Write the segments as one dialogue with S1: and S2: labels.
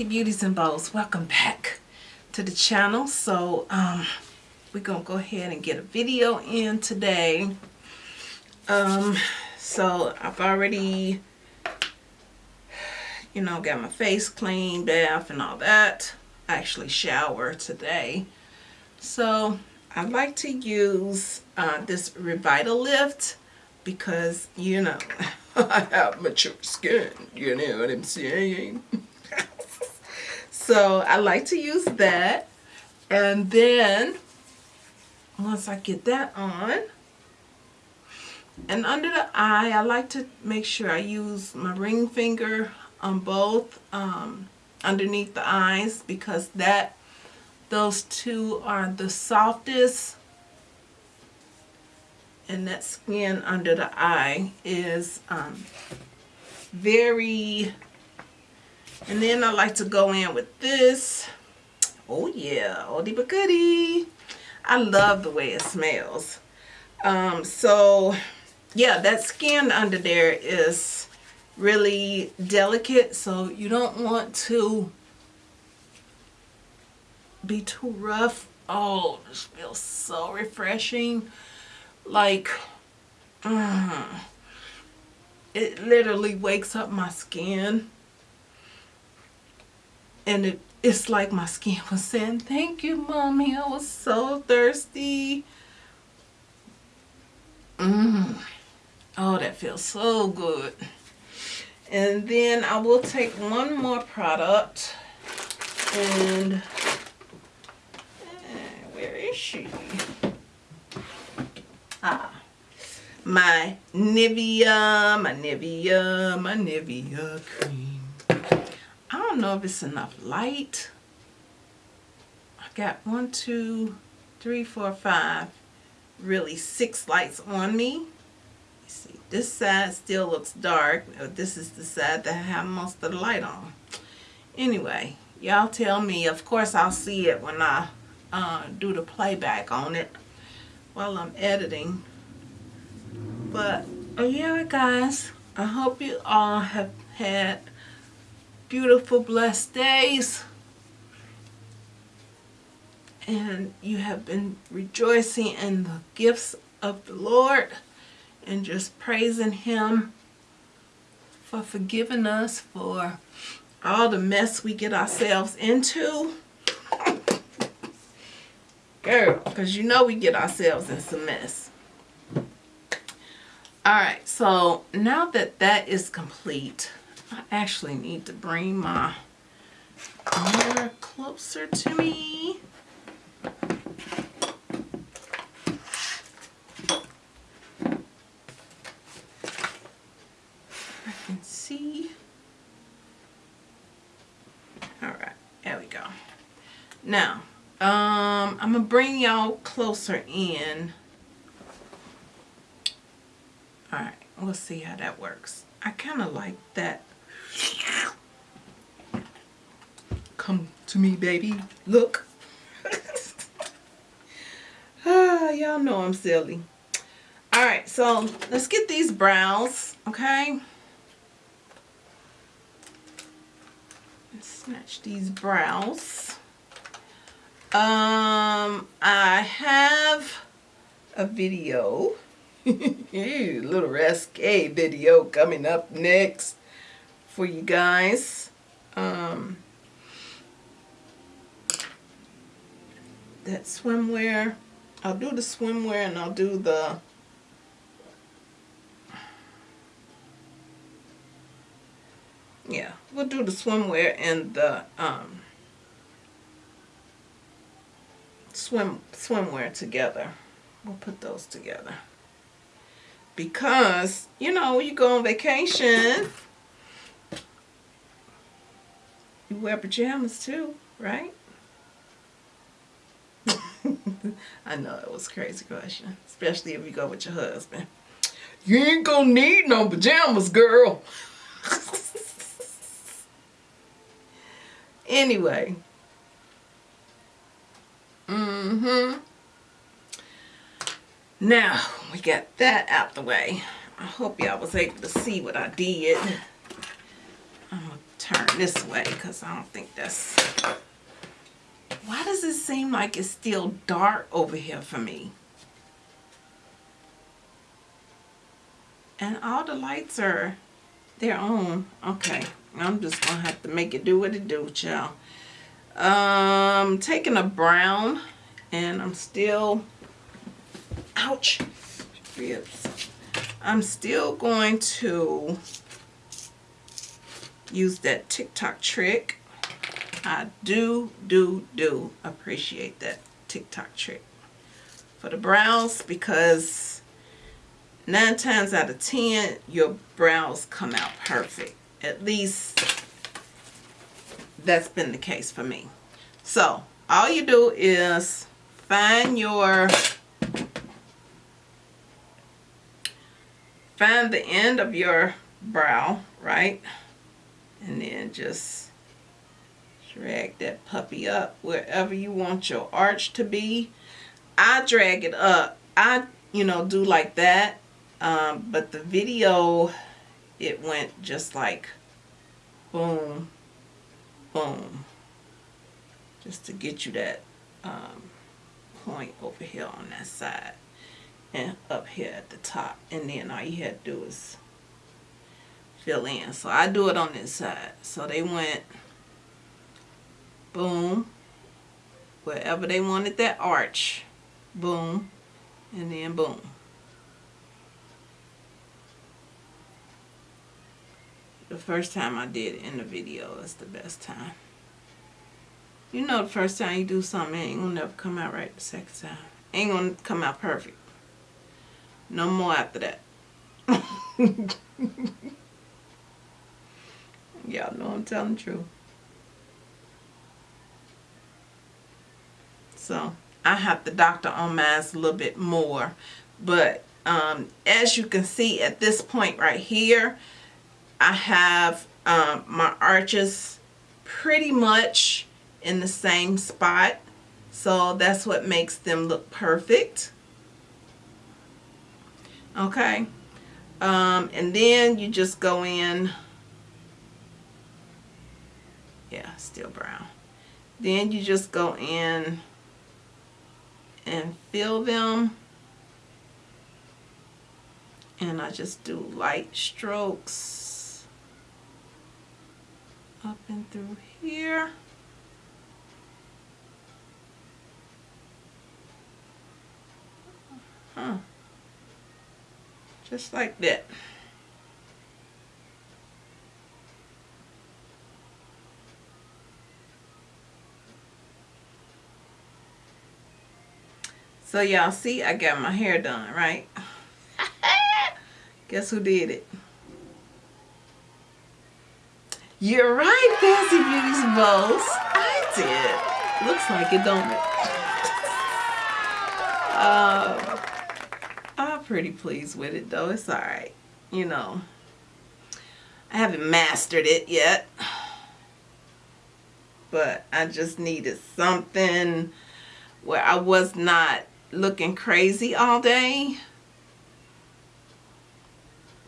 S1: Fancy Beauties and Bows. Welcome back to the channel. So um, we're going to go ahead and get a video in today. Um, so I've already, you know, got my face cleaned, bath and all that. I actually shower today. So I like to use uh, this Revitalift because, you know, I have mature skin, you know what I'm saying? so I like to use that. And then, once I get that on, and under the eye, I like to make sure I use my ring finger on both um, underneath the eyes because that those two are the softest and that skin under the eye is um, very and then I like to go in with this. Oh yeah oldie but goodie I love the way it smells. Um, so yeah that skin under there is really delicate so you don't want to be too rough. Oh this feels so refreshing. Like mm, it literally wakes up my skin and it it's like my skin was saying thank you mommy I was so thirsty mm. oh that feels so good and then I will take one more product and where is she Ah, my Nivea, my Nivea, my Nivea cream. I don't know if it's enough light. I got one, two, three, four, five, really six lights on me. see, this side still looks dark. This is the side that I have most of the light on. Anyway, y'all tell me. Of course, I'll see it when I uh, do the playback on it while I'm editing. But uh, yeah, guys, I hope you all have had beautiful, blessed days. And you have been rejoicing in the gifts of the Lord and just praising Him for forgiving us for all the mess we get ourselves into. Girl, because you know we get ourselves in some mess. Alright, so now that that is complete, I actually need to bring my mirror closer to me. I can see. Alright, there we go. Now, um, I'm going to bring y'all closer in. Alright, we'll see how that works. I kind of like that. Come to me, baby. Look. ah, y'all know I'm silly. Alright, so let's get these brows, okay? Let's snatch these brows. Um, I have a video, little risque video coming up next for you guys. Um, that swimwear, I'll do the swimwear and I'll do the yeah, we'll do the swimwear and the um, swim swimwear together. We'll put those together. Because, you know, you go on vacation, you wear pajamas too, right? I know it was a crazy question, especially if you go with your husband. You ain't gonna need no pajamas, girl. anyway, Mm-hmm. Now, we got that out the way. I hope y'all was able to see what I did. I'm to turn this way because I don't think that's... Why does it seem like it's still dark over here for me? And all the lights are, they're on. Okay, I'm just going to have to make it do what it do, y'all. Um, taking a brown and I'm still, ouch, ribs. I'm still going to use that TikTok trick. I do, do, do appreciate that TikTok trick for the brows because nine times out of ten, your brows come out perfect. At least that's been the case for me. So all you do is find your find the end of your brow, right? And then just drag that puppy up wherever you want your arch to be. I drag it up. I, you know, do like that. Um, but the video, it went just like boom, boom. Just to get you that um, point over here on that side and up here at the top and then all you had to do is fill in so I do it on this side so they went boom wherever they wanted that arch boom and then boom the first time I did it in the video is the best time you know the first time you do something, it ain't gonna never come out right the second time. It Ain't gonna come out perfect. No more after that. Y'all know I'm telling the truth. So I have to doctor on mine a little bit more. But um, as you can see at this point right here, I have um, my arches pretty much in the same spot. So that's what makes them look perfect. Okay. Um, and then you just go in. Yeah, still brown. Then you just go in and fill them. And I just do light strokes up and through here. Huh. Just like that. So y'all see I got my hair done, right? Guess who did it? You're right, Fancy Beauty's Bows. I did. Looks like it, don't it? Uh, I'm pretty pleased with it though. It's alright. You know, I haven't mastered it yet. But I just needed something where I was not looking crazy all day.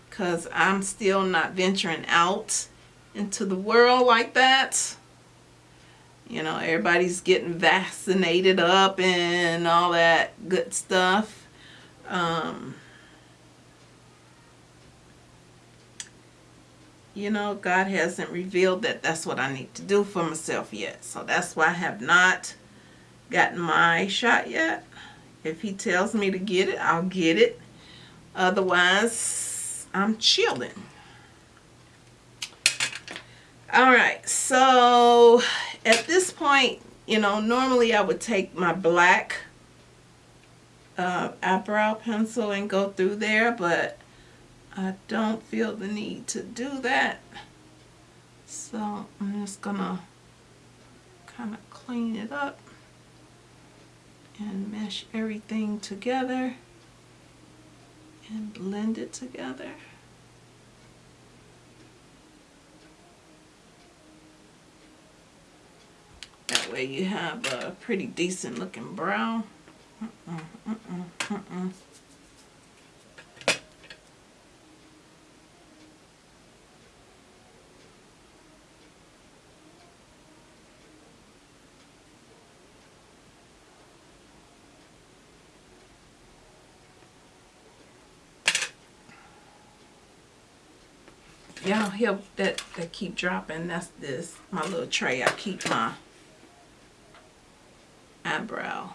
S1: Because I'm still not venturing out into the world like that. You know, everybody's getting vaccinated up and all that good stuff um, you know, God hasn't revealed that that's what I need to do for myself yet. So that's why I have not gotten my shot yet. If he tells me to get it, I'll get it. Otherwise, I'm chilling. All right, so at this point, you know, normally I would take my black uh, eyebrow pencil and go through there, but I don't feel the need to do that. So I'm just gonna kind of clean it up and mesh everything together and blend it together. That way you have a pretty decent looking brown. Y'all that that keep dropping that's this my little tray I keep my eyebrow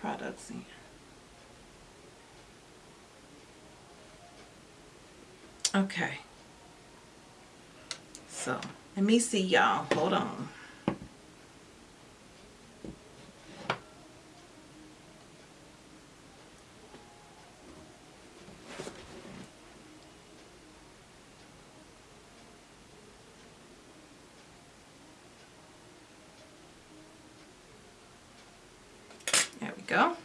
S1: products in. Okay. So let me see y'all hold on go.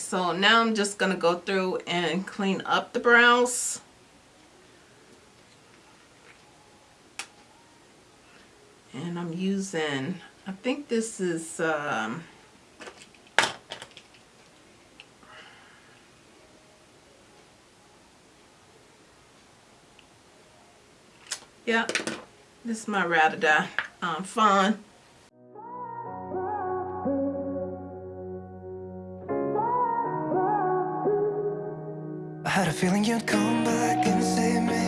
S1: So now I'm just going to go through and clean up the brows. And I'm using, I think this is um, Yep, this is my Die um, Fawn. You'd come back and save me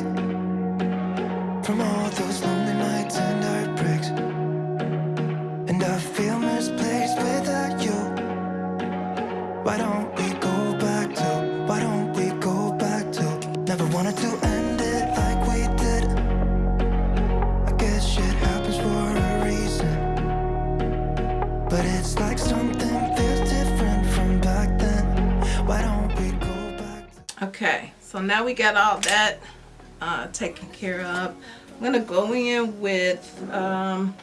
S1: From all those lonely nights and heartbreaks. And I feel misplaced without you. Why don't we go back to, why don't we go back to? Never wanted to
S2: end it like we did. I guess shit happens for a reason. But it's like something feels different from back then. Why don't we go back
S1: Okay, so now we got all that uh, taken care of. I'm going to go in with um,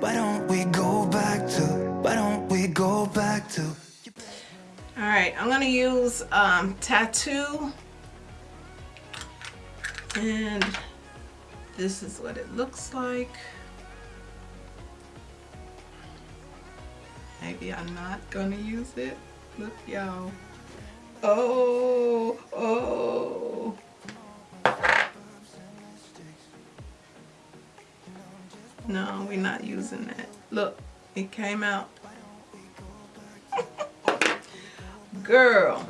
S1: Why don't we go back to Why don't we go back to All right, I'm going to use um, tattoo and this is what it looks like. Maybe I'm not gonna use it. Look, y'all. Oh, oh. No, we're not using that. Look, it came out. Girl.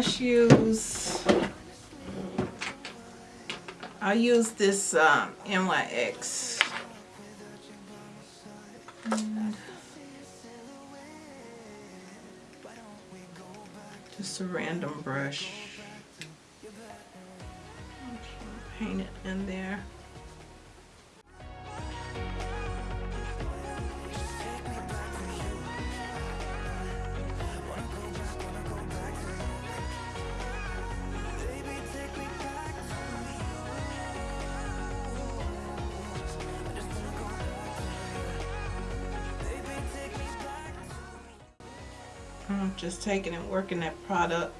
S1: Use I'll use this um, NYX just a random brush. Paint it in there Just taking and working that product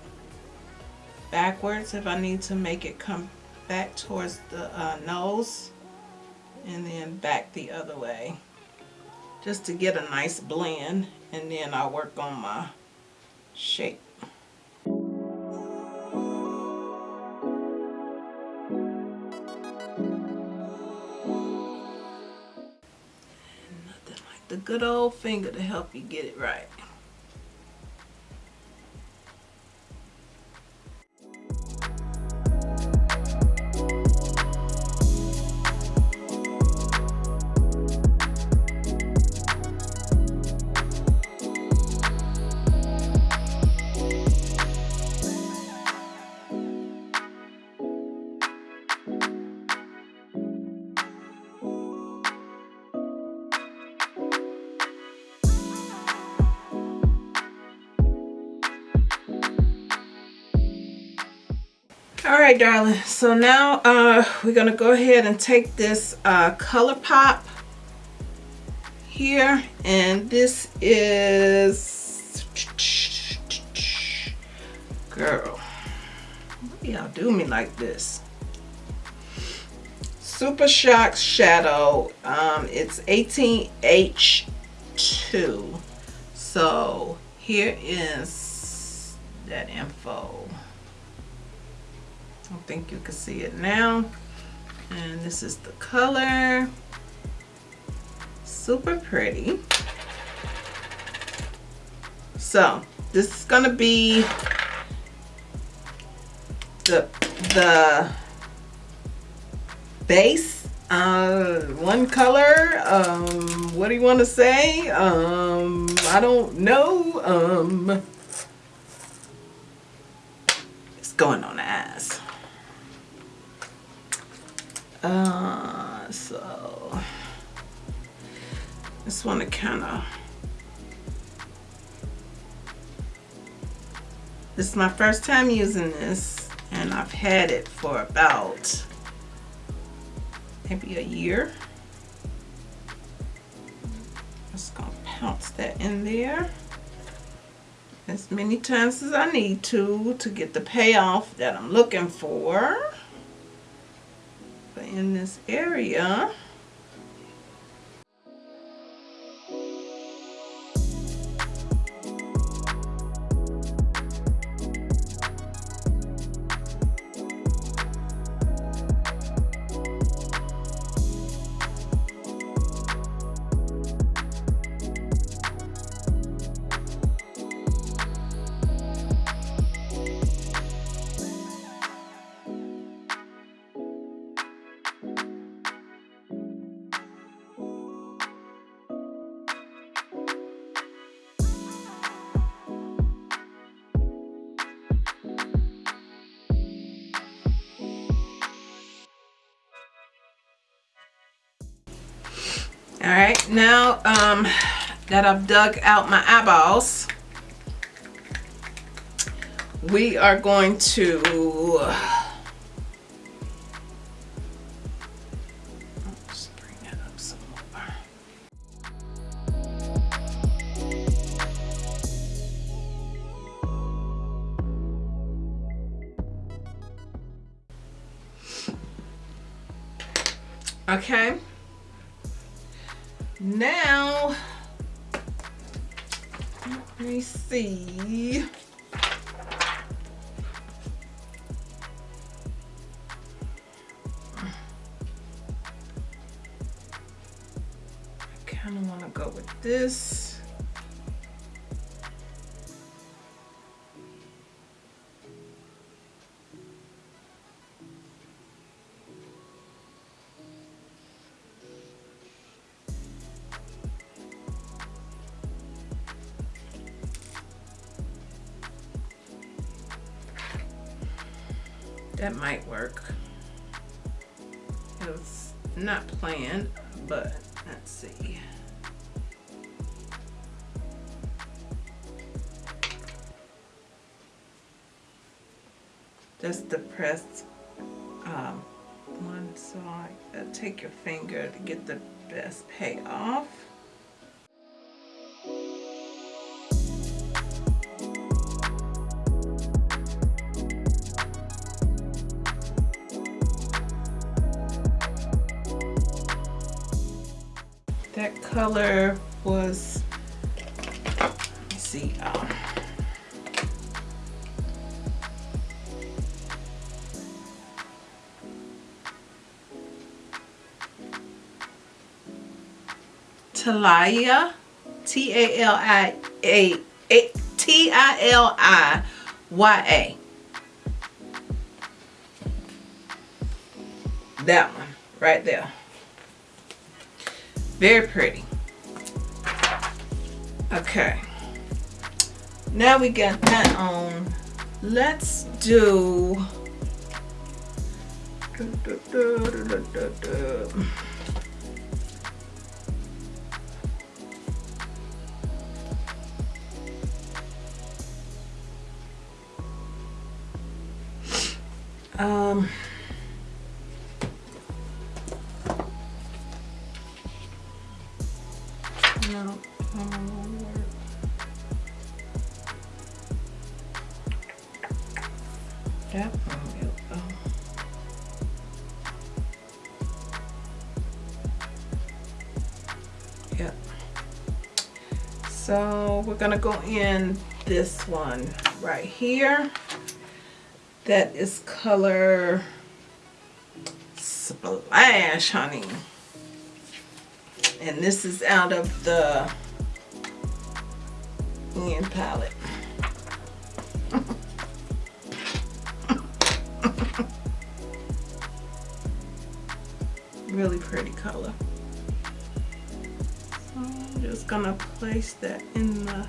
S1: backwards if I need to make it come back towards the uh, nose and then back the other way just to get a nice blend and then I'll work on my shape. Nothing like the good old finger to help you get it right. Right darling so now uh we're gonna go ahead and take this uh ColourPop here and this is Girl, y'all do me like this? Super Shock Shadow. Um, it's 18H2. So here is that info. I think you can see it now. And this is the color. Super pretty. So this is gonna be the the base uh one color um what do you want to say um i don't know um it's going on the ass uh so just want to kind of this is my first time using this and I've had it for about maybe a year. Just gonna pounce that in there as many times as I need to to get the payoff that I'm looking for. In this area, All right, now um, that I've dug out my eyeballs, we are going to. Okay. See. I kind of want to go with this. Might work. It was not planned, but let's see. Just the press um, one side. Uh, take your finger to get the best payoff. Color was let's see um, Talia T A L I A T I L I Y A. That one right there very pretty. Okay. Now we got that on. Let's do... Um... Yep. So we're gonna go in this one right here. That is color Splash, honey. And this is out of the Ian palette. really pretty color. Just gonna place that in the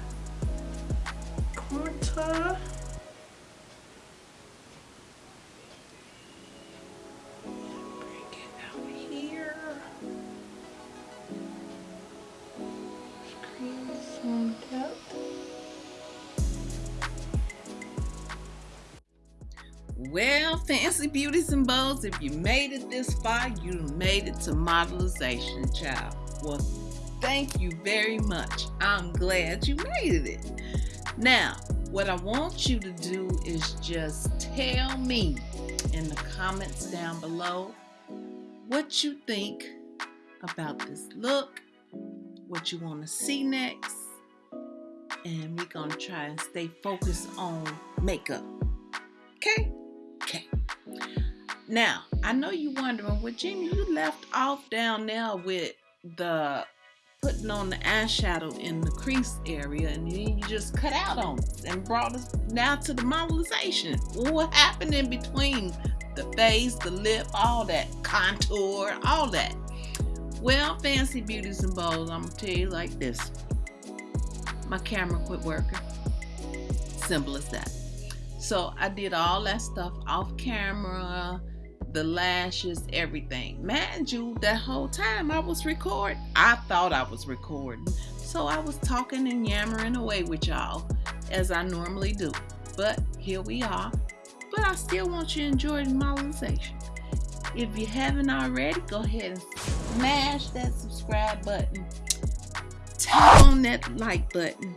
S1: corner. Well, fancy beauties and bows, if you made it this far, you made it to modelization, child. Well, thank you very much. I'm glad you made it. Now, what I want you to do is just tell me in the comments down below what you think about this look, what you want to see next, and we're going to try and stay focused on makeup. Okay? Okay. Now, I know you're wondering, well, Jamie, you left off down there with the putting on the eyeshadow in the crease area and then you just cut out on us and brought us now to the modelization. What happened in between the face, the lip, all that contour, all that? Well, fancy beauties and bows, I'm gonna tell you like this. My camera quit working. Simple as that. So I did all that stuff off camera, the lashes, everything. Mind you, that whole time I was recording. I thought I was recording. So I was talking and yammering away with y'all as I normally do. But here we are. But I still want you to enjoy the modelization. If you haven't already, go ahead and smash that subscribe button. Tap on that like button.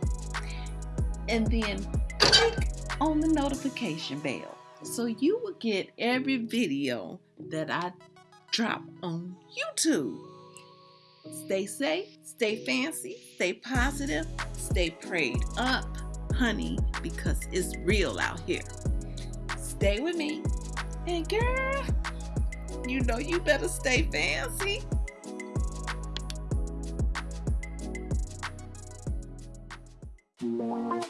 S1: And then click on the notification bell so you will get every video that I drop on YouTube. Stay safe, stay fancy, stay positive, stay prayed up, honey, because it's real out here. Stay with me. And girl, you know you better stay fancy.
S3: my